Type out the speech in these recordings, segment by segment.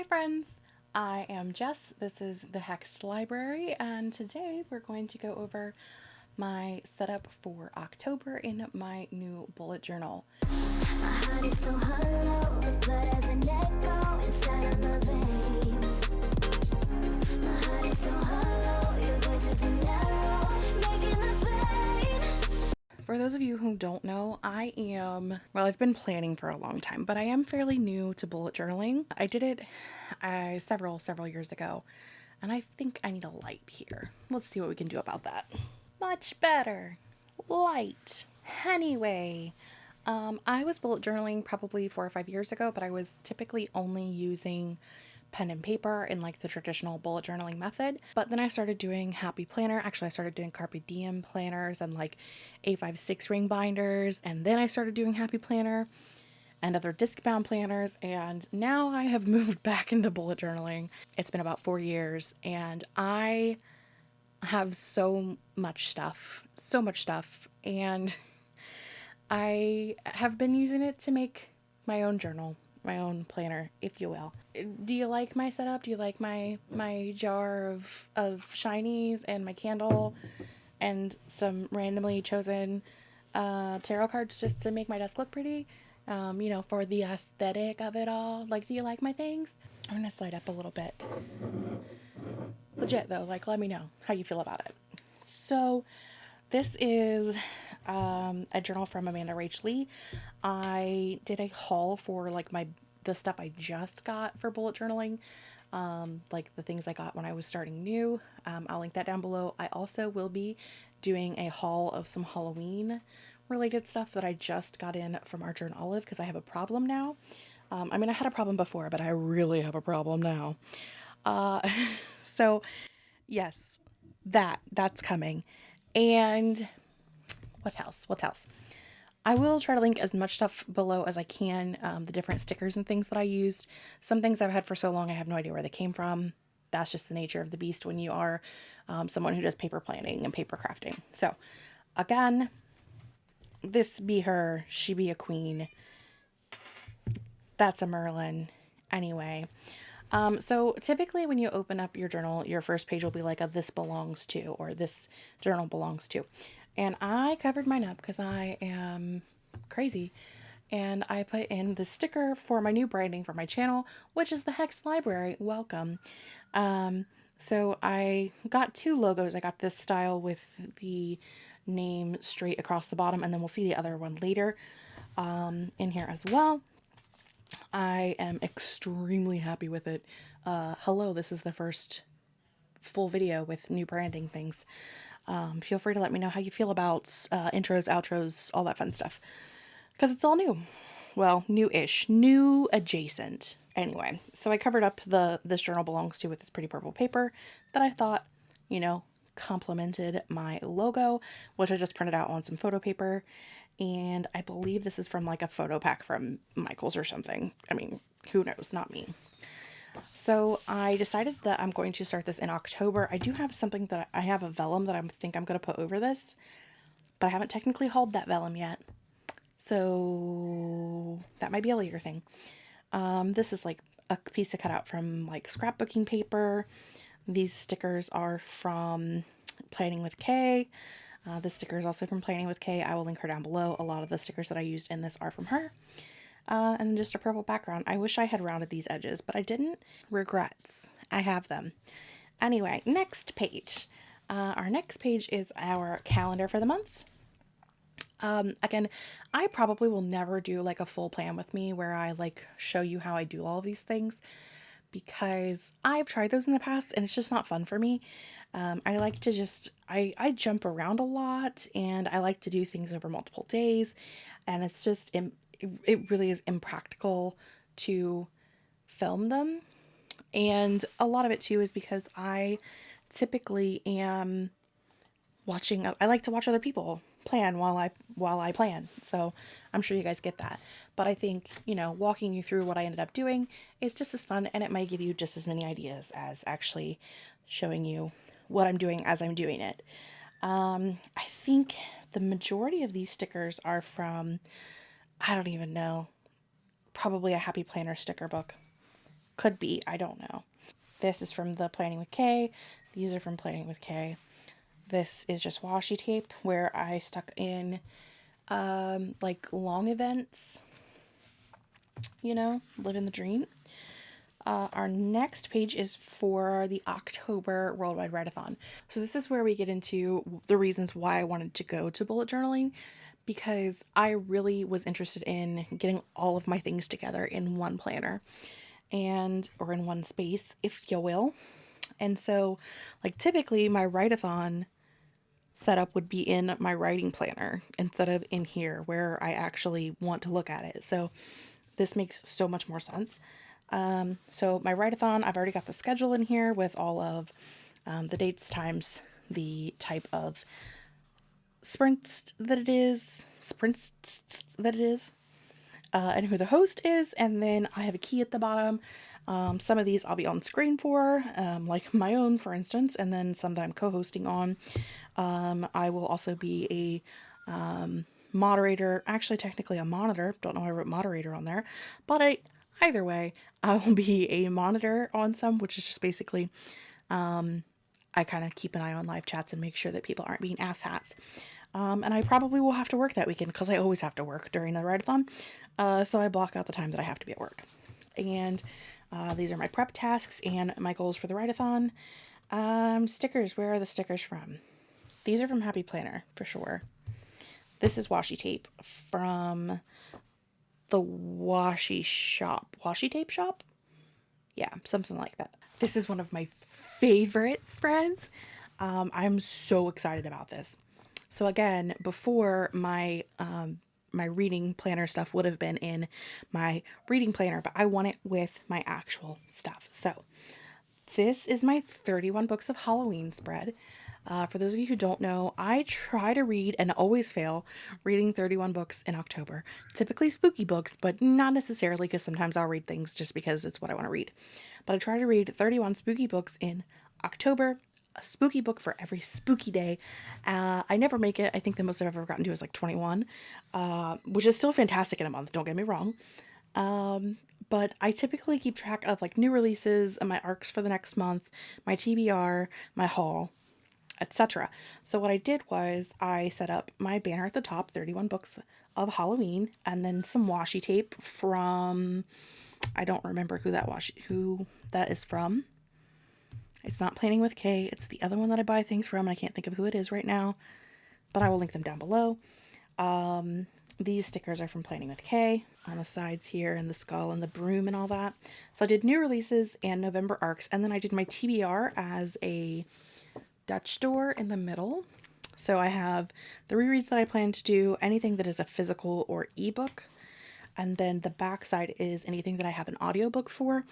Hi friends, I am Jess. This is the Hex Library and today we're going to go over my setup for October in my new bullet journal. For those of you who don't know, I am, well, I've been planning for a long time, but I am fairly new to bullet journaling. I did it uh, several, several years ago, and I think I need a light here. Let's see what we can do about that. Much better. Light. Anyway, um, I was bullet journaling probably four or five years ago, but I was typically only using pen and paper in like the traditional bullet journaling method. But then I started doing Happy Planner. Actually, I started doing Carpe Diem planners and like A56 ring binders. And then I started doing Happy Planner and other disc bound planners. And now I have moved back into bullet journaling. It's been about four years and I have so much stuff, so much stuff. And I have been using it to make my own journal my own planner, if you will. Do you like my setup? Do you like my my jar of of shinies and my candle and some randomly chosen uh, tarot cards just to make my desk look pretty? Um, you know, for the aesthetic of it all. Like, do you like my things? I'm gonna slide up a little bit. Legit though, like let me know how you feel about it. So this is um, a journal from Amanda Rach Lee. I did a haul for like my the stuff I just got for bullet journaling, um, like the things I got when I was starting new. Um, I'll link that down below. I also will be doing a haul of some Halloween related stuff that I just got in from Archer and Olive because I have a problem now. Um, I mean, I had a problem before, but I really have a problem now. Uh, so, yes, that that's coming. And what else? What else? I will try to link as much stuff below as I can, um, the different stickers and things that I used. Some things I've had for so long I have no idea where they came from. That's just the nature of the beast when you are um, someone who does paper planning and paper crafting. So, again, this be her, she be a queen. That's a Merlin. Anyway, um, so typically when you open up your journal, your first page will be like a this belongs to or this journal belongs to. And I covered mine up because I am crazy. And I put in the sticker for my new branding for my channel, which is the Hex Library. Welcome. Um, so I got two logos. I got this style with the name straight across the bottom, and then we'll see the other one later um, in here as well. I am extremely happy with it. Uh, hello, this is the first full video with new branding things. Um, feel free to let me know how you feel about uh, intros, outros, all that fun stuff. Because it's all new. Well, new-ish. New adjacent. Anyway, so I covered up the this journal belongs to with this pretty purple paper that I thought, you know, complemented my logo, which I just printed out on some photo paper. And I believe this is from like a photo pack from Michaels or something. I mean, who knows? Not me. So I decided that I'm going to start this in October. I do have something that I have a vellum that I think I'm going to put over this, but I haven't technically hauled that vellum yet. So that might be a later thing. Um, this is like a piece of cutout from like scrapbooking paper. These stickers are from Planning with Kay. Uh, this sticker is also from Planning with Kay. I will link her down below. A lot of the stickers that I used in this are from her uh, and just a purple background. I wish I had rounded these edges, but I didn't. Regrets. I have them. Anyway, next page. Uh, our next page is our calendar for the month. Um, again, I probably will never do like a full plan with me where I like show you how I do all of these things because I've tried those in the past and it's just not fun for me. Um, I like to just, I, I jump around a lot and I like to do things over multiple days and it's just, it really is impractical to film them. And a lot of it too is because I typically am watching I like to watch other people plan while I while I plan. So I'm sure you guys get that. But I think, you know, walking you through what I ended up doing is just as fun and it might give you just as many ideas as actually showing you what I'm doing as I'm doing it. Um, I think the majority of these stickers are from I don't even know. Probably a Happy Planner sticker book. Could be, I don't know. This is from the Planning with Kay. These are from Planning with Kay. This is just washi tape where I stuck in um, like long events, you know, living the dream. Uh, our next page is for the October Worldwide Write-A-Thon. So this is where we get into the reasons why I wanted to go to bullet journaling because I really was interested in getting all of my things together in one planner and or in one space, if you will. And so like typically my write-a-thon setup would be in my writing planner instead of in here where I actually want to look at it. So this makes so much more sense. Um, so my write-a-thon, I've already got the schedule in here with all of um, the dates times the type of sprints that it is, sprints that it is, uh, and who the host is. And then I have a key at the bottom. Um, some of these I'll be on screen for, um, like my own, for instance, and then some that I'm co-hosting on. Um, I will also be a um, moderator, actually technically a monitor. Don't know why I wrote moderator on there, but I either way, I will be a monitor on some, which is just basically um, I kind of keep an eye on live chats and make sure that people aren't being asshats. Um, and I probably will have to work that weekend because I always have to work during the write-a-thon. Uh, so I block out the time that I have to be at work. And uh, these are my prep tasks and my goals for the write-a-thon. Um, stickers, where are the stickers from? These are from Happy Planner, for sure. This is washi tape from the washi shop. Washi tape shop? Yeah, something like that. This is one of my favorite spreads. Um, I'm so excited about this. So again, before my um, my reading planner stuff would have been in my reading planner, but I want it with my actual stuff. So this is my 31 books of Halloween spread. Uh, for those of you who don't know, I try to read and always fail reading 31 books in October. Typically spooky books, but not necessarily because sometimes I'll read things just because it's what I want to read. But I try to read 31 spooky books in October, a spooky book for every spooky day. Uh, I never make it. I think the most I've ever gotten to is like 21, uh, which is still fantastic in a month, don't get me wrong. Um, but I typically keep track of like new releases and my arcs for the next month, my TBR, my haul, etc. So what I did was I set up my banner at the top, 31 books of Halloween, and then some washi tape from I don't remember who that was, who that is from. It's not Planning with Kay. It's the other one that I buy things from. I can't think of who it is right now, but I will link them down below. Um, these stickers are from Planning with Kay on the sides here and the skull and the broom and all that. So I did new releases and November arcs, and then I did my TBR as a Dutch door in the middle. So I have the rereads that I plan to do, anything that is a physical or ebook, and then the back side is anything that I have an audiobook for.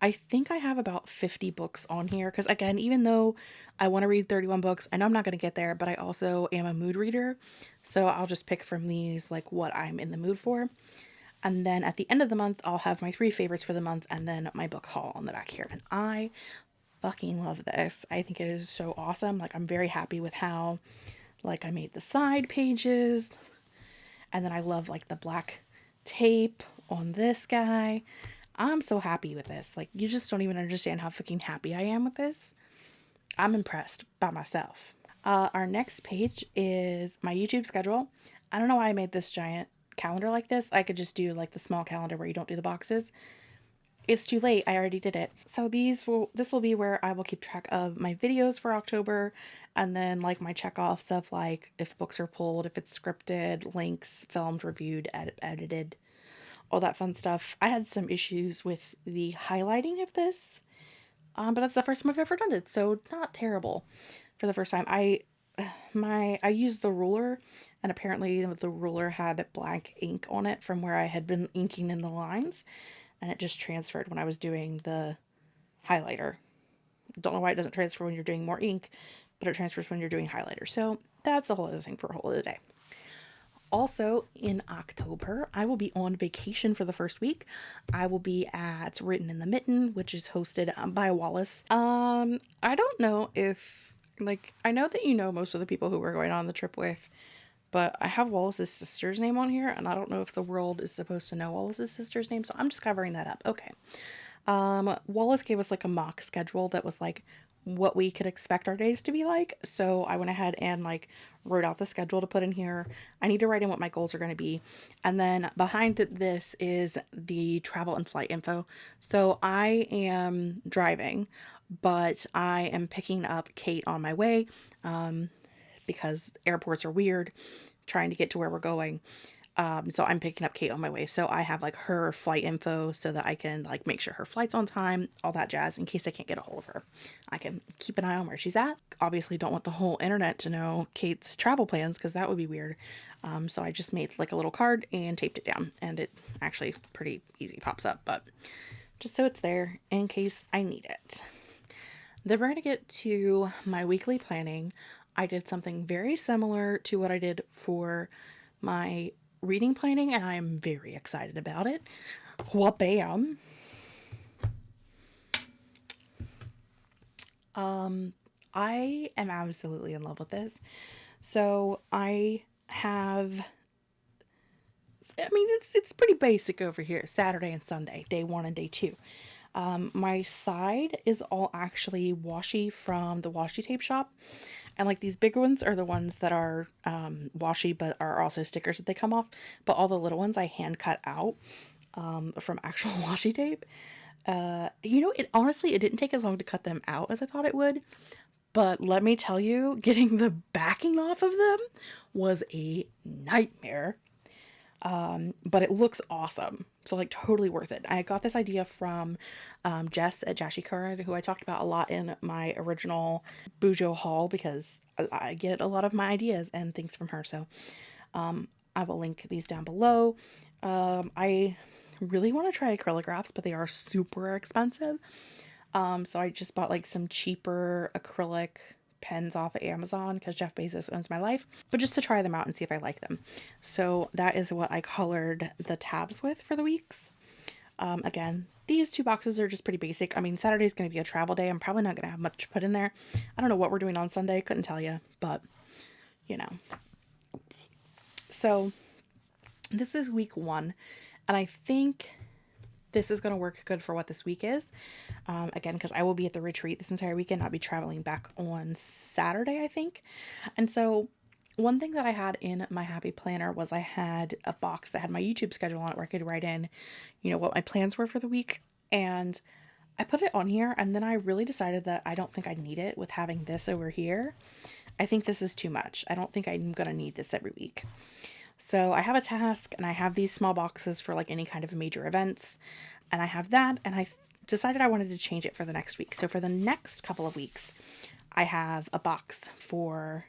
I think I have about 50 books on here because again, even though I want to read 31 books, I know I'm not going to get there, but I also am a mood reader. So I'll just pick from these like what I'm in the mood for. And then at the end of the month, I'll have my three favorites for the month and then my book haul on the back here. And I fucking love this. I think it is so awesome. Like I'm very happy with how like I made the side pages and then I love like the black tape on this guy. I'm so happy with this. Like you just don't even understand how fucking happy I am with this. I'm impressed by myself. Uh, our next page is my YouTube schedule. I don't know why I made this giant calendar like this. I could just do like the small calendar where you don't do the boxes it's too late. I already did it. So these will, this will be where I will keep track of my videos for October and then like my check offs of like if books are pulled, if it's scripted, links, filmed, reviewed, ed edited, all that fun stuff. I had some issues with the highlighting of this, um, but that's the first time I've ever done it. So not terrible for the first time. I, my, I used the ruler and apparently the ruler had black ink on it from where I had been inking in the lines and it just transferred when I was doing the highlighter. Don't know why it doesn't transfer when you're doing more ink, but it transfers when you're doing highlighter. So that's a whole other thing for a whole other day. Also, in October, I will be on vacation for the first week. I will be at Written in the Mitten, which is hosted by Wallace. Um, I don't know if, like, I know that you know most of the people who we're going on the trip with, but I have Wallace's sister's name on here, and I don't know if the world is supposed to know Wallace's sister's name, so I'm just covering that up. Okay. Um, Wallace gave us like a mock schedule that was like what we could expect our days to be like. So I went ahead and like wrote out the schedule to put in here. I need to write in what my goals are going to be. And then behind this is the travel and flight info. So I am driving, but I am picking up Kate on my way um, because airports are weird trying to get to where we're going. Um, so I'm picking up Kate on my way. So I have like her flight info so that I can like make sure her flight's on time, all that jazz, in case I can't get a hold of her. I can keep an eye on where she's at. Obviously, don't want the whole internet to know Kate's travel plans because that would be weird. Um, so I just made like a little card and taped it down, and it actually pretty easy pops up, but just so it's there in case I need it. Then we're going to get to my weekly planning. I did something very similar to what I did for my reading planning, and I'm very excited about it. Wha-bam. Um, I am absolutely in love with this. So I have I mean it's it's pretty basic over here. Saturday and Sunday, day 1 and day 2. Um, my side is all actually washi from the washi tape shop. And like these big ones are the ones that are um, washi, but are also stickers that they come off. But all the little ones I hand cut out um, from actual washi tape. Uh, you know, it honestly, it didn't take as long to cut them out as I thought it would. But let me tell you, getting the backing off of them was a nightmare. Um, but it looks awesome. So like totally worth it. I got this idea from um, Jess at Jashii Corrin, who I talked about a lot in my original Bujo haul because I, get a lot of my ideas and things from her. So um, I will link these down below. Um, I really want to try acryligraphs, but they are super expensive. Um, so I just bought like some cheaper acrylic pens off of Amazon because Jeff Bezos owns my life, but just to try them out and see if I like them. So that is what I colored the tabs with for the weeks. Um, again, these two boxes are just pretty basic. I mean, Saturday is going to be a travel day. I'm probably not going to have much put in there. I don't know what we're doing on Sunday. Couldn't tell you, but you know. So this is week one, and I think this is going to work good for what this week is. Um, again, because I will be at the retreat this entire weekend. I'll be traveling back on Saturday, I think. And so, one thing that I had in my happy planner was I had a box that had my YouTube schedule on it where I could write in, you know, what my plans were for the week. And I put it on here, and then I really decided that I don't think I need it with having this over here. I think this is too much. I don't think I'm going to need this every week. So I have a task and I have these small boxes for like any kind of major events. And I have that and I decided I wanted to change it for the next week. So for the next couple of weeks, I have a box for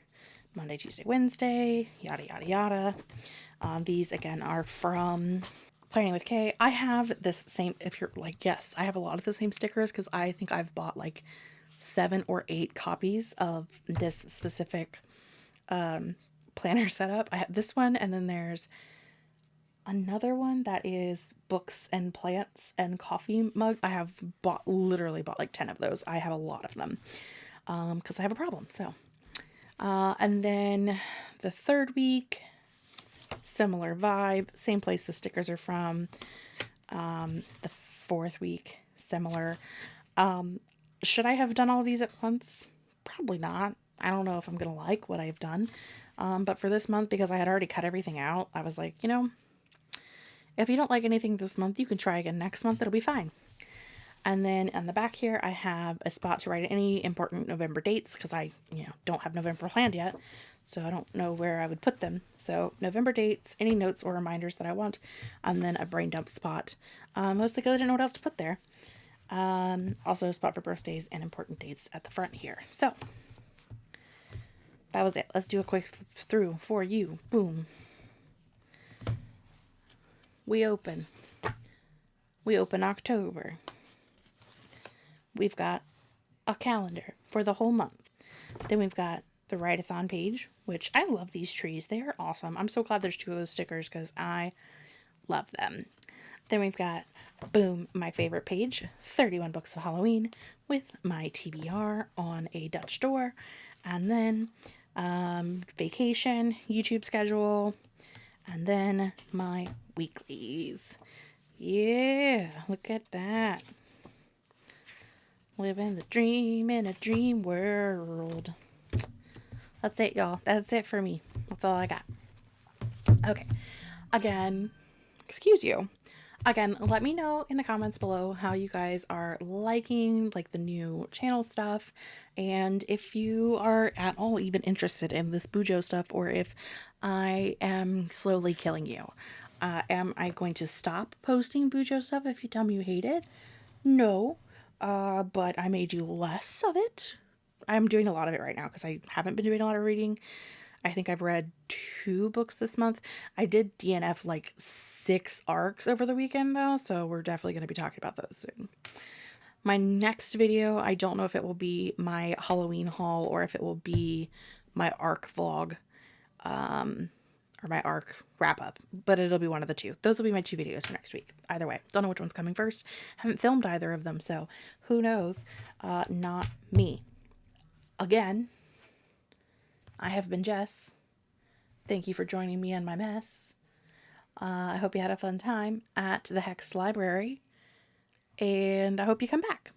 Monday, Tuesday, Wednesday, yada, yada, yada. Um, these again are from Planning with Kay. I have this same, if you're like, yes, I have a lot of the same stickers because I think I've bought like seven or eight copies of this specific um, planner setup. I have this one, and then there's another one that is books and plants and coffee mug. I have bought literally bought like 10 of those. I have a lot of them um because I have a problem. So, uh, and then the third week, similar vibe, same place the stickers are from. Um, the fourth week, similar. Um, should I have done all these at once? Probably not. I don't know if I'm gonna like what I've done. Um, but for this month, because I had already cut everything out, I was like, you know, if you don't like anything this month, you can try again next month. It'll be fine. And then on the back here, I have a spot to write any important November dates because I, you know, don't have November planned yet. So I don't know where I would put them. So November dates, any notes or reminders that I want, and then a brain dump spot. Uh, mostly because I didn't know what else to put there. Um, also a spot for birthdays and important dates at the front here. So that was it. Let's do a quick through for you. Boom. We open. We open October. We've got a calendar for the whole month. Then we've got the write-a-thon page, which I love these trees. They are awesome. I'm so glad there's two of those stickers because I love them. Then we've got, boom, my favorite page, 31 Books of Halloween with my TBR on a Dutch door. And then um, vacation, YouTube schedule, and then my weeklies. Yeah, look at that. Living the dream in a dream world. That's it, y'all. That's it for me. That's all I got. Okay. Again, excuse you. Again, let me know in the comments below how you guys are liking like the new channel stuff and if you are at all even interested in this Bujo stuff or if I am slowly killing you. Uh, am I going to stop posting Bujo stuff if you tell me you hate it? No, uh, but I may do less of it. I'm doing a lot of it right now because I haven't been doing a lot of reading. I think I've read two books this month. I did DNF like six arcs over the weekend though, so we're definitely going to be talking about those soon. My next video, I don't know if it will be my Halloween haul or if it will be my arc vlog um, or my arc wrap up, but it'll be one of the two. Those will be my two videos for next week. Either way, don't know which one's coming first. Haven't filmed either of them, so who knows? Uh, not me. Again, I have been Jess. Thank you for joining me in my mess. Uh, I hope you had a fun time at the Hex Library, and I hope you come back.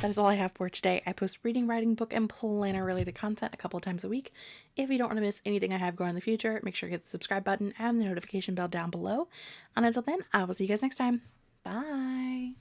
That is all I have for today. I post reading, writing, book, and planner related content a couple times a week. If you don't want to miss anything I have going in the future, make sure you hit the subscribe button and the notification bell down below. And until then, I will see you guys next time. Bye.